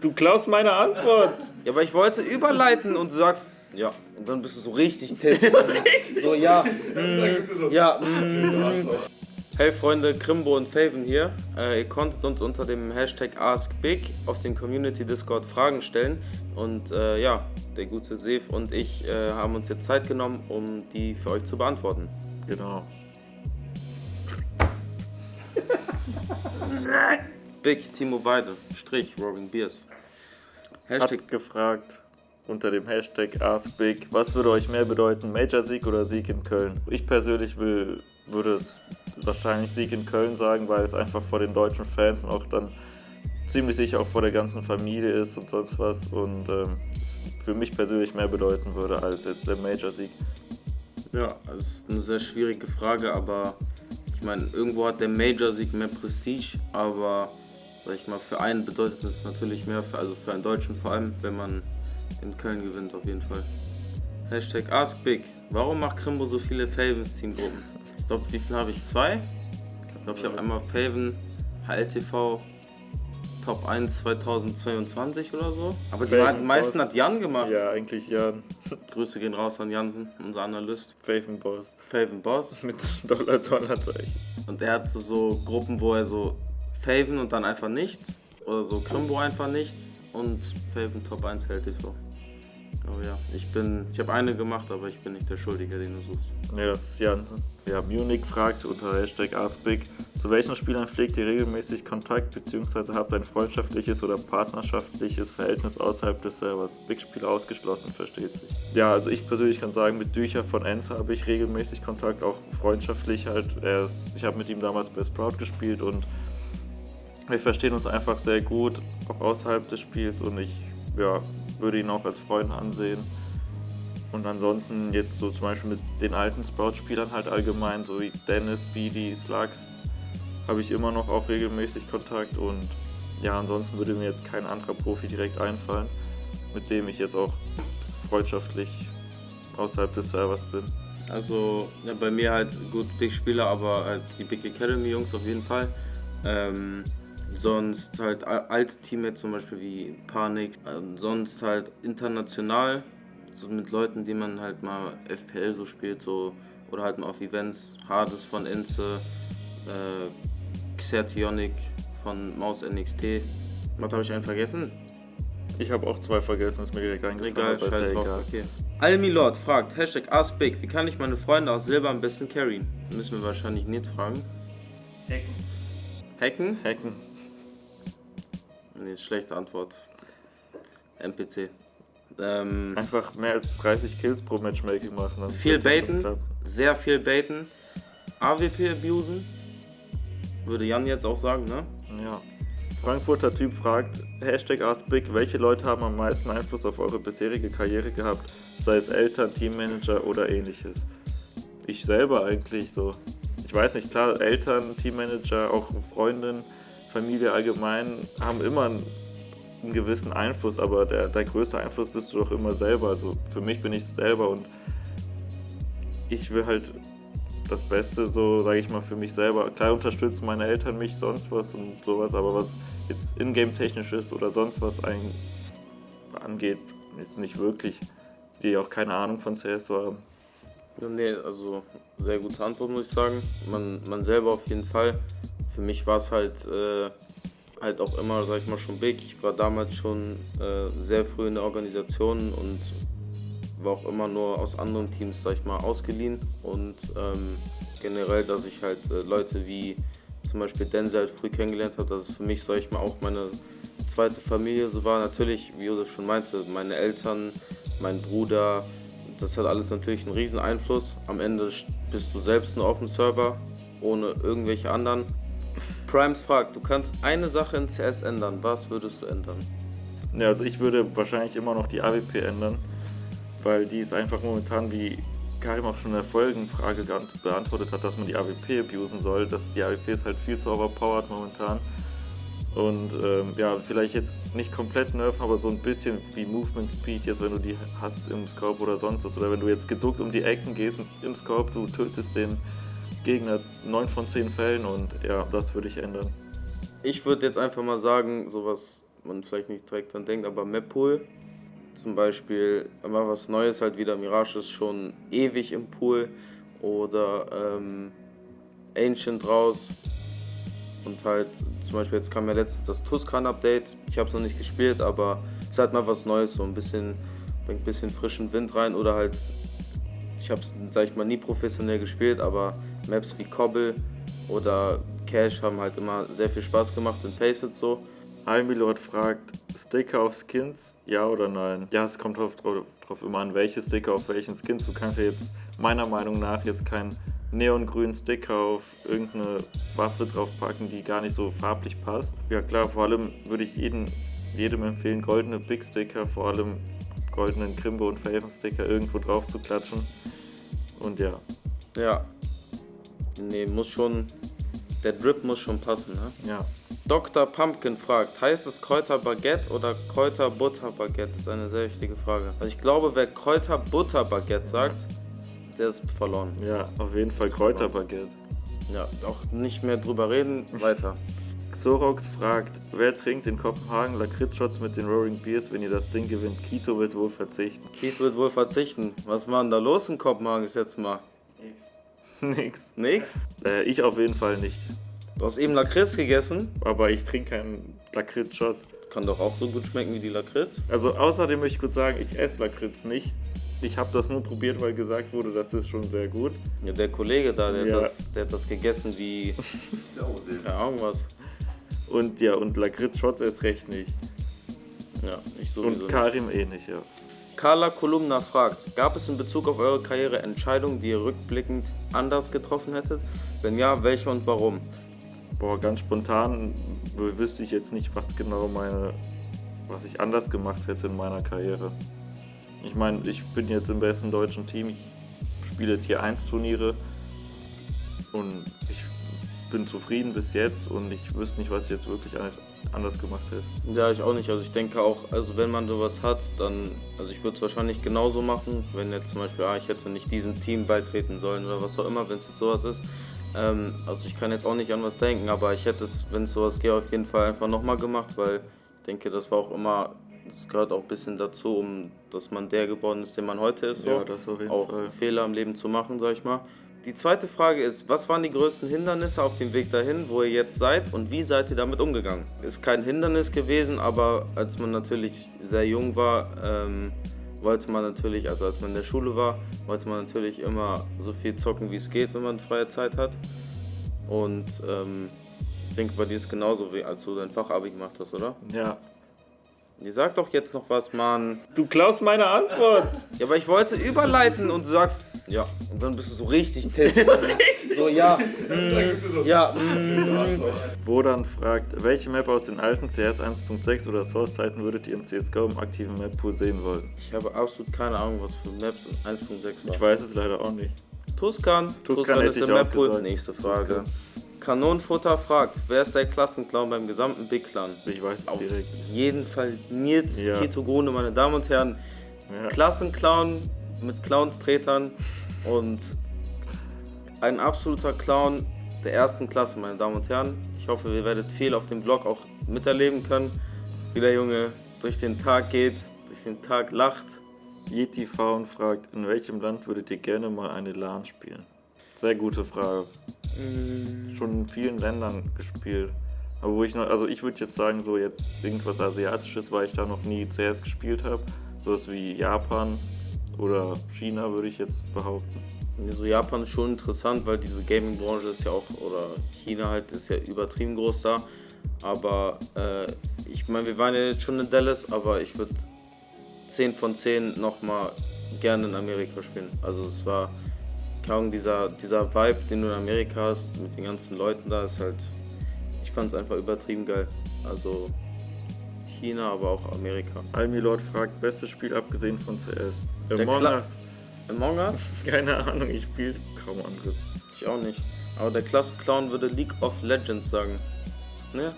Du klaust meine Antwort. Ja, aber ich wollte überleiten und du sagst, ja, und dann bist du so richtig tätig. so, ja, mm, ja, mm. Hey Freunde, Krimbo und Faven hier. Äh, ihr konntet uns unter dem Hashtag AskBig auf den Community Discord Fragen stellen. Und äh, ja, der gute Sef und ich äh, haben uns jetzt Zeit genommen, um die für euch zu beantworten. Genau. Big Timo Weide, Strich, Roaring Beers. Hashtag Hat gefragt unter dem Hashtag AskBig, was würde euch mehr bedeuten, Major-Sieg oder Sieg in Köln? Ich persönlich will, würde es wahrscheinlich Sieg in Köln sagen, weil es einfach vor den deutschen Fans und auch dann ziemlich sicher auch vor der ganzen Familie ist und sonst was und ähm, für mich persönlich mehr bedeuten würde als jetzt der Major-Sieg. Ja, das ist eine sehr schwierige Frage, aber ich meine, irgendwo hat der Major-Sieg mehr Prestige, aber sag ich mal, für einen bedeutet es natürlich mehr, für, also für einen Deutschen vor allem, wenn man in Köln gewinnt auf jeden Fall. Hashtag AskBig. Warum macht Krimbo so viele Favens-Teamgruppen? Ich glaube, wie viele habe ich? Zwei? Ich glaube, ich habe einmal Faven, HLTV, Top 1 2022 oder so. Aber die Faven meisten Boss. hat Jan gemacht. Ja, eigentlich Jan. Grüße gehen raus an Jansen, unser Analyst. Faven Boss. Faven Boss. Mit Dollar-Dollar-Zeichen. Und er hat so, so Gruppen, wo er so Faven und dann einfach nichts. Oder so Krimbo einfach nichts. Und Faven Top 1 HLTV. Oh ja, ich bin, ich habe eine gemacht, aber ich bin nicht der Schuldige, den du suchst. Ne, das ist Jansen. Ja, Munich fragt unter Hashtag AskBig, zu welchen Spielern pflegt ihr regelmäßig Kontakt bzw. habt ein freundschaftliches oder partnerschaftliches Verhältnis außerhalb des Servers? Big-Spieler ausgeschlossen, versteht sich. Ja, also ich persönlich kann sagen, mit Dücher von Enza habe ich regelmäßig Kontakt, auch freundschaftlich halt. Ich habe mit ihm damals bei Sprout gespielt und wir verstehen uns einfach sehr gut, auch außerhalb des Spiels und ich ja, würde ihn auch als Freund ansehen. Und ansonsten jetzt so zum Beispiel mit den alten Sprout-Spielern halt allgemein, so wie Dennis, Beady, Slugs, habe ich immer noch auch regelmäßig Kontakt und ja, ansonsten würde mir jetzt kein anderer Profi direkt einfallen, mit dem ich jetzt auch freundschaftlich außerhalb des Servers bin. Also ja, bei mir halt gut Big Spieler, aber halt die Big Academy Jungs auf jeden Fall. Ähm, sonst halt alte Teammates zum Beispiel wie Panik, sonst halt international, so mit Leuten, die man halt mal FPL so spielt, so oder halt mal auf Events, Hades von Enze, äh, Xertionic von Maus NXT. Was habe ich einen vergessen? Ich habe auch zwei vergessen, ist mir direkt eingefallen. Egal, scheiß drauf, okay. Almilord fragt, Hashtag AskBig, wie kann ich meine Freunde aus Silber am besten carryen? Müssen wir wahrscheinlich Nils fragen. Hacken. Hacken? Hacken. Nee, schlechte Antwort. NPC. Ähm, Einfach mehr als 30 Kills pro Matchmaking machen. Viel baiten, sehr viel baiten. AWP abusen. Würde Jan jetzt auch sagen, ne? Ja. Frankfurter Typ fragt, Hashtag AskBig, welche Leute haben am meisten Einfluss auf eure bisherige Karriere gehabt? Sei es Eltern, Teammanager oder ähnliches. Ich selber eigentlich so. Ich weiß nicht, klar, Eltern, Teammanager, auch Freundin, Familie allgemein haben immer einen, einen gewissen Einfluss, aber der, der größte Einfluss bist du doch immer selber. Also für mich bin ich selber und ich will halt das Beste, so sage ich mal, für mich selber. Klar unterstützen meine Eltern mich, sonst was und sowas, aber was jetzt ingame technisch ist oder sonst was ein, angeht, jetzt nicht wirklich, die auch keine Ahnung von CS haben. Nee, also sehr gute Antwort, muss ich sagen. Man, man selber auf jeden Fall für mich war es halt, äh, halt auch immer, sag ich mal, schon big. Ich war damals schon äh, sehr früh in der Organisation und war auch immer nur aus anderen Teams, sag ich mal, ausgeliehen. Und ähm, generell, dass ich halt äh, Leute wie zum Beispiel Denzel halt früh kennengelernt habe, dass es für mich, sag ich mal, auch meine zweite Familie so war. Natürlich, wie Josef schon meinte, meine Eltern, mein Bruder, das hat alles natürlich einen riesen Einfluss. Am Ende bist du selbst nur auf dem Server, ohne irgendwelche anderen. Primes fragt, du kannst eine Sache in CS ändern. Was würdest du ändern? Ja, also ich würde wahrscheinlich immer noch die AWP ändern, weil die ist einfach momentan, wie Karim auch schon in der Folgenfrage beantwortet hat, dass man die AWP abusen soll. Dass die AWP ist halt viel zu overpowered momentan. Und ähm, ja, vielleicht jetzt nicht komplett nerven, aber so ein bisschen wie Movement Speed, jetzt wenn du die hast im Scope oder sonst was. Oder wenn du jetzt geduckt um die Ecken gehst im Scope, du tötest den Gegner 9 von 10 Fällen und ja, das würde ich ändern. Ich würde jetzt einfach mal sagen, so was man vielleicht nicht direkt dran denkt, aber Map-Pool zum Beispiel immer was Neues, halt wieder Mirage ist schon ewig im Pool oder ähm, Ancient raus und halt zum Beispiel jetzt kam ja letztens das Tuscan-Update, ich habe es noch nicht gespielt, aber es ist halt mal was Neues, so ein bisschen, bringt ein bisschen frischen Wind rein oder halt, ich habe es, sag ich mal, nie professionell gespielt, aber Maps wie Cobble oder Cash haben halt immer sehr viel Spaß gemacht in Faceit so. Almilord fragt, Sticker auf Skins, ja oder nein? Ja, es kommt drauf, drauf, immer an, welche Sticker auf welchen Skins. Du kannst ja jetzt meiner Meinung nach jetzt keinen neongrünen Sticker auf irgendeine Waffe draufpacken, die gar nicht so farblich passt. Ja klar, vor allem würde ich jedem, jedem empfehlen, goldene Big Sticker, vor allem goldenen Krimbo und Faven Sticker irgendwo drauf zu klatschen. Und ja. Ja. Nee, muss schon, der Drip muss schon passen, ne? Ja. Dr. Pumpkin fragt, heißt es Kräuterbaguette oder Kräuterbutterbaguette? Das ist eine sehr wichtige Frage. Also ich glaube, wer Kräuterbutterbaguette sagt, der ist verloren. Ja, auf jeden Fall Kräuterbaguette. Ja, auch nicht mehr drüber reden, weiter. Xorox fragt, wer trinkt in Kopenhagen Lakritzshots mit den Roaring Beers, wenn ihr das Ding gewinnt? Kito wird wohl verzichten. Keith wird wohl verzichten. Was war denn da los in Kopenhagen bis jetzt mal? Nix. Nix? Äh, ich auf jeden Fall nicht. Du hast eben Lakritz gegessen. Aber ich trinke keinen Lakritz-Shot. Kann doch auch so gut schmecken wie die Lakritz. Also außerdem möchte ich kurz sagen, ich esse Lakritz nicht. Ich habe das nur probiert, weil gesagt wurde, das ist schon sehr gut. Ja, der Kollege da, der, Ja. hat, das, der hat das gegessen wie. Keine Ahnung was. Und ja, und Lakritz-Shots erst recht nicht. Ja, ich sowieso. Und nicht. Karim eh nicht, ja. Carla Kolumna fragt, gab es in Bezug auf eure Karriere Entscheidungen, die ihr rückblickend anders getroffen hättet? Wenn ja, welche und warum? Boah, ganz spontan wüsste ich jetzt nicht, was genau meine, was ich anders gemacht hätte in meiner Karriere. Ich meine, ich bin jetzt im besten deutschen Team, ich spiele Tier 1 Turniere und ich bin zufrieden bis jetzt und ich wüsste nicht, was ich jetzt wirklich an- anders gemacht hätte. Ja, ich auch nicht. Also ich denke auch, also wenn man sowas hat, dann, also ich würde es wahrscheinlich genauso machen, wenn jetzt zum Beispiel, ah, ich hätte nicht diesem Team beitreten sollen oder was auch immer, wenn es jetzt sowas ist. Ähm, also ich kann jetzt auch nicht an was denken, aber ich hätte es, wenn es sowas geht, auf jeden Fall einfach nochmal gemacht, weil ich denke, das war auch immer, das gehört auch ein bisschen dazu, um dass man der geworden ist, der man heute ist. So. Ja, das auf jeden auch Fall. Fehler im Leben zu machen, sag ich mal. Die zweite Frage ist, was waren die größten Hindernisse auf dem Weg dahin, wo ihr jetzt seid und wie seid ihr damit umgegangen? Ist kein Hindernis gewesen, aber als man natürlich sehr jung war, ähm, wollte man natürlich, also als man in der Schule war, wollte man natürlich immer so viel zocken, wie es geht, wenn man freie Zeit hat. Und ähm, ich denke, bei dir ist genauso, wie als du dein Fachabi gemacht hast, oder? Ja. Die sagt doch jetzt noch was, Mann. Du klaust meine Antwort! Ja, aber ich wollte überleiten und du sagst, ja. Und dann bist du so richtig tätig. so, ja, mm, ja, mm. Wodan fragt, welche Map aus den alten CS 1.6 oder Source-Zeiten würdet ihr in CSGO im aktiven Map-Pool sehen wollen? Ich habe absolut keine Ahnung, was für Maps in 1.6 war. Ich weiß es leider auch nicht. Tuscan. Tuscan ist hätte ich im Map-Pool. Nächste Frage. Kanonenfutter fragt, wer ist der Klassenclown beim gesamten Big Clan? Ich weiß es direkt. jeden Fall Nils Ja. Ketogone, meine Damen und Herren. Ja. Klassenclown mit Clownstretern und ein absoluter Clown der ersten Klasse, meine Damen und Herren. Ich hoffe, ihr werdet viel auf dem Vlog auch miterleben können, wie der Junge durch den Tag geht, durch den Tag lacht. Yeti Faun fragt, in welchem Land würdet ihr gerne mal eine LAN spielen? Sehr gute Frage. Schon in vielen Ländern gespielt. Aber wo ich noch, also ich würde jetzt sagen, so jetzt irgendwas Asiatisches, weil ich da noch nie CS gespielt habe. Sowas wie Japan oder China würde ich jetzt behaupten. So Japan ist schon interessant, weil diese Gaming-Branche ist ja auch, oder China halt ist ja übertrieben groß da. Aber äh, ich meine, wir waren ja jetzt schon in Dallas, aber ich würde 10 von 10 nochmal gerne in Amerika spielen. Also es war, Ahnung, dieser, dieser Vibe, den du in Amerika hast, mit den ganzen Leuten da, ist halt, ich fand es einfach übertrieben geil. Also China, aber auch Amerika. Almilord fragt, bestes Spiel abgesehen von CS. Among Us. Among Us? Keine Ahnung, ich spiele kaum anderes. Ich auch nicht. Aber der Klassenclown würde League of Legends sagen. Ne?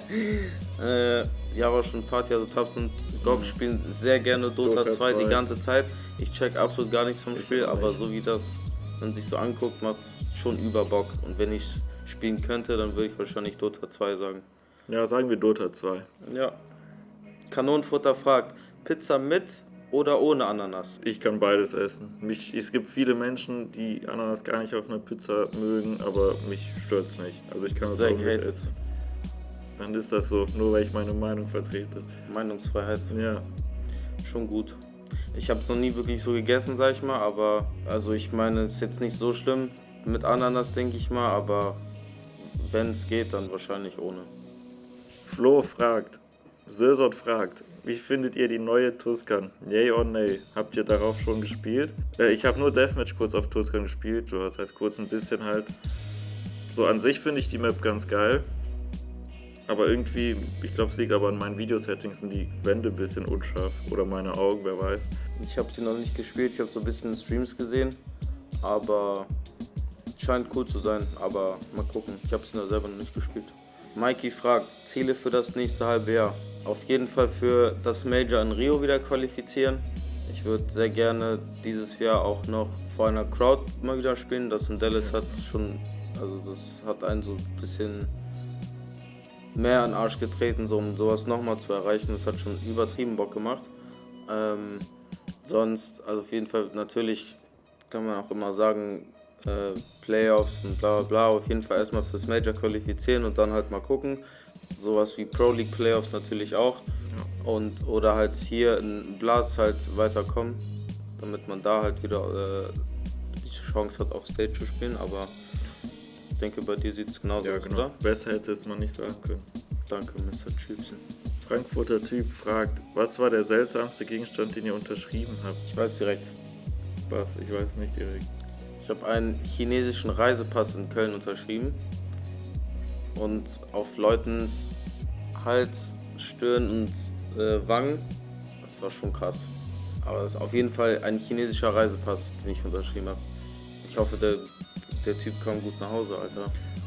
äh, ja, aber schon Fatih, also Tabs und Gob spielen sehr gerne Dota, Dota 2 die 2. ganze Zeit. Ich check absolut gar nichts vom Ich Spiel, aber so wie das man sich so anguckt, macht's schon über Bock. Und wenn ich spielen könnte, dann würde ich wahrscheinlich Dota 2 sagen. Ja, sagen wir Dota 2. Ja. Kanonenfutter fragt, Pizza mit oder ohne Ananas? Ich kann beides essen. Mich, es gibt viele Menschen, die Ananas gar nicht auf einer Pizza mögen, aber mich stört es nicht. Also ich kann es auch mit essen. Dann ist das so, nur weil ich meine Meinung vertrete. Meinungsfreiheit, Ja, schon gut. Ich habe es noch nie wirklich so gegessen, sag ich mal, aber also ich meine, es ist jetzt nicht so schlimm mit Ananas, denke ich mal, aber wenn es geht, dann wahrscheinlich ohne. Flo fragt, Sösot fragt, wie findet ihr die neue Tuscan? Yay or nay? Habt ihr darauf schon gespielt? Äh, ich habe nur Deathmatch kurz auf Tuscan gespielt, so, das heißt kurz ein bisschen halt. So an sich finde ich die Map ganz geil. Aber irgendwie, ich glaube, es liegt aber an meinen Videosettings, sind die Wände ein bisschen unscharf. Oder meine Augen, wer weiß. Ich habe sie noch nicht gespielt, ich habe so ein bisschen Streams gesehen, aber scheint cool zu sein, aber mal gucken. Ich habe sie noch selber noch nicht gespielt. Mikey fragt, Ziele für das nächste halbe Jahr. Auf jeden Fall für das Major in Rio wieder qualifizieren. Ich würde sehr gerne dieses Jahr auch noch vor einer Crowd mal wieder spielen. Das in Dallas hat schon, also das hat einen so ein bisschen mehr an den Arsch getreten, so um sowas nochmal zu erreichen. Das hat schon übertrieben Bock gemacht. Ähm, sonst, also auf jeden Fall, natürlich kann man auch immer sagen, äh, Playoffs und bla bla bla. Auf jeden Fall erstmal fürs Major qualifizieren und dann halt mal gucken. Sowas wie Pro League Playoffs natürlich auch. Und, oder halt hier in Blast halt weiterkommen, damit man da halt wieder äh, die Chance hat, auf Stage zu spielen. Aber denke, bei dir sieht es genauso Ja, aus, genau. oder? Besser hätte es man nicht sagen können. Danke, Mr. Chipsen. Frankfurter Typ fragt, was war der seltsamste Gegenstand, den ihr unterschrieben habt? Ich weiß direkt. Was? Ich weiß nicht direkt. Ich habe einen chinesischen Reisepass in Köln unterschrieben und auf Leutens Hals, Stirn und äh, Wangen. Das war schon krass. Aber das ist auf jeden Fall ein chinesischer Reisepass, den ich unterschrieben habe. Ich hoffe, der, der Typ kam gut nach Hause, Alter.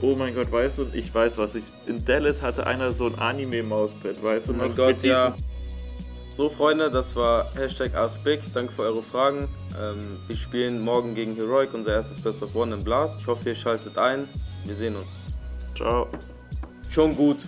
Oh mein Gott, weißt du, ich weiß was ich. In Dallas hatte einer so ein Anime-Mauspad, weißt du? Oh mein Gott, ja. So, Freunde, das war Hashtag AskBig. Danke für eure Fragen. Ähm, wir spielen morgen gegen Heroic, unser erstes Best of One im Blast. Ich hoffe, ihr schaltet ein. Wir sehen uns. Ciao. Schon gut.